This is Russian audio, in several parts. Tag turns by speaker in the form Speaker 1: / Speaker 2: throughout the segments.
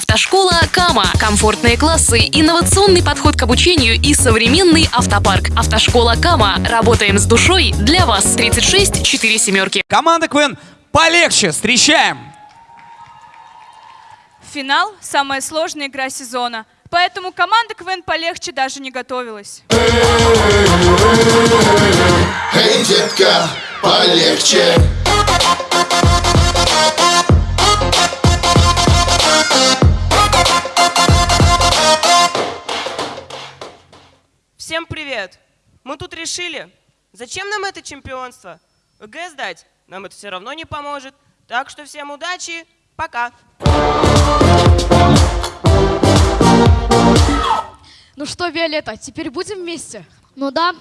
Speaker 1: Автошкола Кама. Комфортные классы, инновационный подход к обучению и современный автопарк. Автошкола Кама. Работаем с душой для вас. 36 4 семерки.
Speaker 2: Команда КВН полегче. Встречаем.
Speaker 3: Финал – самая сложная игра сезона. Поэтому команда КВН полегче даже не готовилась.
Speaker 4: Эй, детка, полегче.
Speaker 5: Решили, зачем нам это чемпионство? ЕГЭ сдать нам это все равно не поможет. Так что всем удачи, пока!
Speaker 6: Ну что, Виолетта, теперь будем вместе?
Speaker 7: Ну да.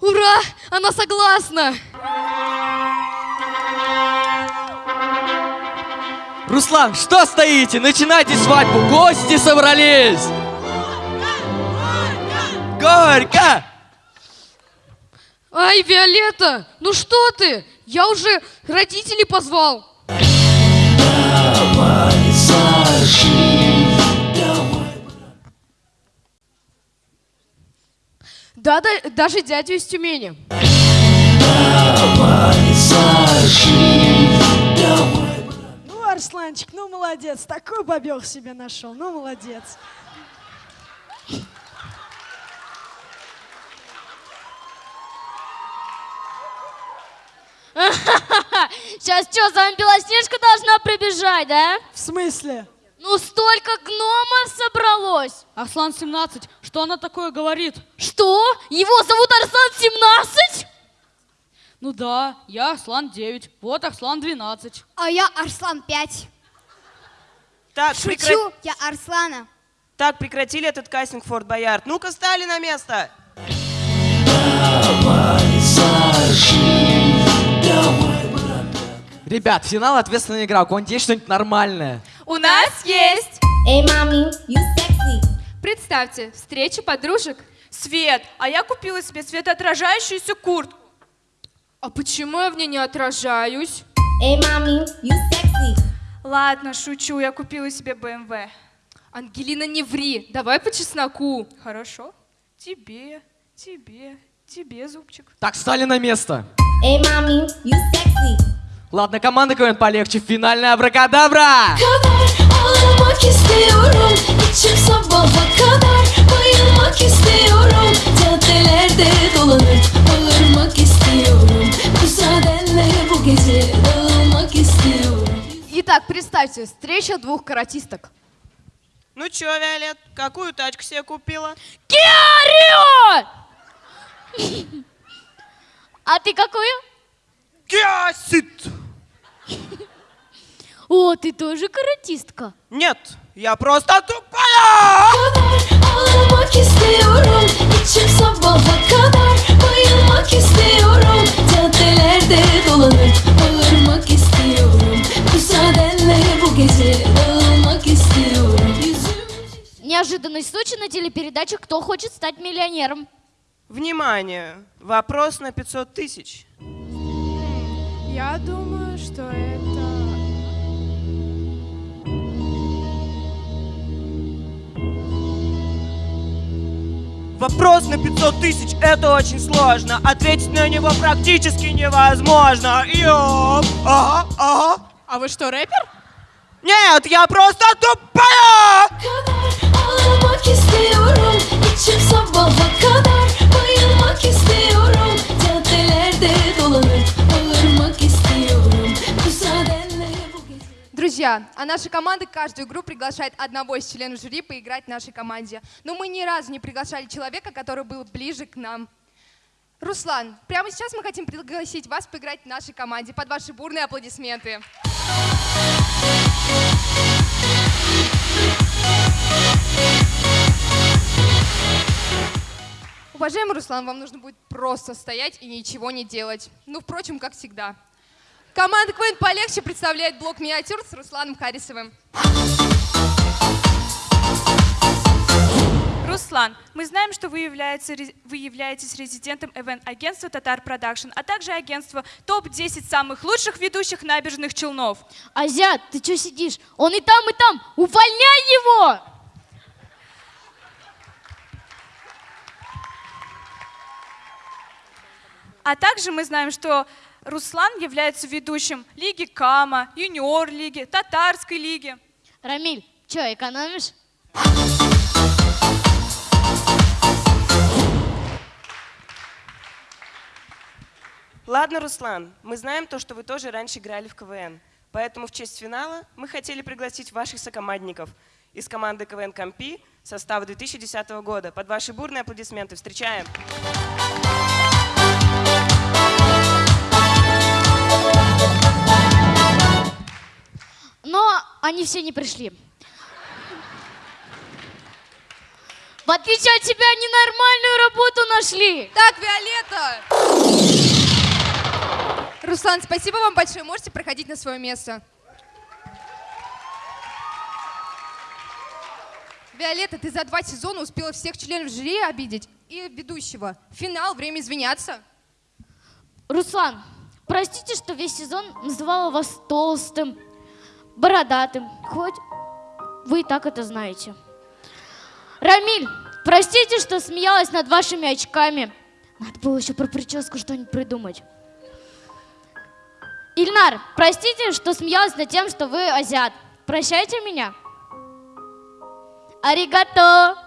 Speaker 6: Ура! Она согласна!
Speaker 2: Руслан, что стоите? Начинайте свадьбу. Гости собрались. Горько!
Speaker 6: Ай, Виолетта, ну что ты? Я уже родителей позвал. Да, да, даже дядю из Тюмени.
Speaker 8: Ну, Арсланчик, ну молодец, такой бобер себе нашел, ну молодец.
Speaker 7: Сейчас что, за вами Белоснежка должна прибежать, да?
Speaker 8: В смысле?
Speaker 7: Ну столько гномов собралось.
Speaker 6: Арслан 17, что она такое говорит?
Speaker 7: Что? Его зовут Арслан 17?
Speaker 6: Ну да, я Арслан 9, вот Арслан 12.
Speaker 9: А я Арслан 5.
Speaker 5: Так,
Speaker 9: Шучу,
Speaker 5: прекра-
Speaker 9: я Арслана.
Speaker 5: так, прекратили этот кастинг, Форт Боярд. Ну-ка, стали на место!
Speaker 2: Ребят, финал ответственная игра. У кого-нибудь есть что-нибудь нормальное?
Speaker 3: У нас есть!
Speaker 9: Эй, мами, you sexy.
Speaker 3: Представьте, встреча подружек. Свет, а я купила себе светоотражающуюся куртку. А почему я в ней не отражаюсь?
Speaker 9: Эй, мами, you sexy.
Speaker 3: Ладно, шучу, я купила себе БМВ.
Speaker 6: Ангелина, не ври, давай по чесноку.
Speaker 3: Хорошо. Тебе, тебе, тебе, зубчик.
Speaker 2: Так, встали на место.
Speaker 9: Эй, мами, you sexy.
Speaker 2: Ладно, команда КВН полегче. Финальная абракадабра.
Speaker 6: Итак, представьте, встреча двух каратисток.
Speaker 5: Ну чё, Виолет, какую тачку себе купила?
Speaker 7: Киарио! А ты какую?
Speaker 5: Гасит!
Speaker 7: О, ты тоже каратистка.
Speaker 5: Нет, я просто тупая!
Speaker 7: Неожиданный случай на телепередаче «Кто хочет стать миллионером?»
Speaker 5: Внимание! Вопрос на 500 тысяч.
Speaker 3: Я думаю, что это...
Speaker 5: Вопрос на 500 тысяч – это очень сложно. Ответить на него практически невозможно. Ёп! Ага, ага.
Speaker 3: А вы что, рэпер?
Speaker 5: Нет, я просто tupая!
Speaker 6: А наша команда каждую игру приглашает одного из членов жюри поиграть в нашей команде. Но мы ни разу не приглашали человека, который был ближе к нам. Руслан, прямо сейчас мы хотим пригласить вас поиграть в нашей команде под ваши бурные аплодисменты. Уважаемый Руслан, вам нужно будет просто стоять и ничего не делать. Ну, впрочем, как всегда. Команда КВН полегче представляет блок миниатюр с Русланом Харисовым.
Speaker 3: Руслан, мы знаем, что вы, является- вы являетесь резидентом ивент-агентства Татар Production, а также агентства ТОП-10 самых лучших ведущих набережных Челнов.
Speaker 7: Азиат, ты что сидишь? Он и там, и там. Увольняй его!
Speaker 3: А также мы знаем, что Руслан является ведущим Лиги Кама, Юниор Лиги, Татарской Лиги.
Speaker 7: Рамиль, что, экономишь?
Speaker 5: Ладно, Руслан, мы знаем то, что вы тоже раньше играли в КВН. Поэтому в честь финала мы хотели пригласить ваших сокомандников из команды КВН Компи состава 2010 года. Под ваши бурные аплодисменты встречаем.
Speaker 7: Но они все не пришли. В отличие от тебя, они нормальную работу нашли.
Speaker 6: Так, Виолетта! Руслан, спасибо вам большое. Можете проходить на свое место. Виолетта, ты за два сезона успела всех членов жюри обидеть и ведущего. Финал, время извиняться.
Speaker 7: Руслан, простите, что весь сезон называла вас толстым, бородатым, хоть вы и так это знаете. Рамиль, простите, что смеялась над вашими очками. Надо было еще про прическу что-нибудь придумать. Ильнар, простите, что смеялась над тем, что вы азиат. Прощайте меня. Аригато.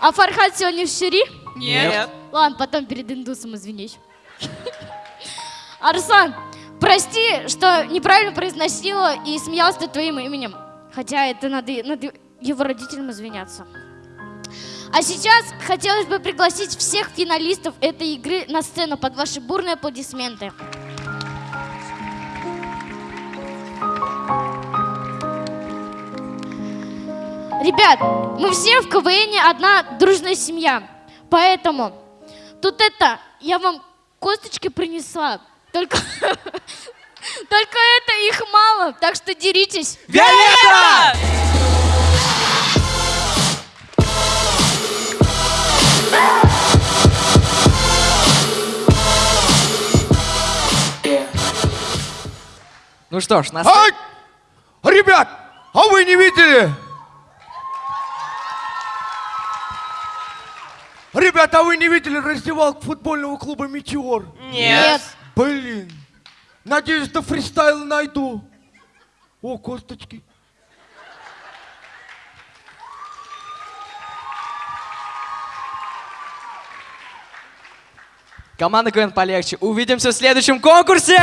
Speaker 7: А Фархад сегодня в жюри?
Speaker 5: Нет.
Speaker 7: Ладно, потом перед индусом извинись. Арслан, прости, что неправильно произносила и смеялась над твоим именем. Хотя это надо, надо его родителям извиняться. А сейчас хотелось бы пригласить всех финалистов этой игры на сцену под ваши бурные аплодисменты. Ребят, мы все в КВН одна дружная семья. Поэтому тут это, я вам косточки принесла. Только, только это их мало, так что деритесь.
Speaker 2: Виолетта! Ну что ж, нас...
Speaker 10: Ай! Ребят, а вы не видели? Ребята, а вы не видели раздевалку футбольного клуба «Метеор»?
Speaker 5: Нет.
Speaker 10: Блин. Надеюсь, до фристайл найду. О, косточки.
Speaker 2: Команда КВН полегче. Увидимся в следующем конкурсе!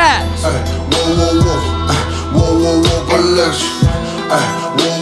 Speaker 4: Воу-воу-воу, э, воу-воу-воу, полегче. Э, воу-воу-воу,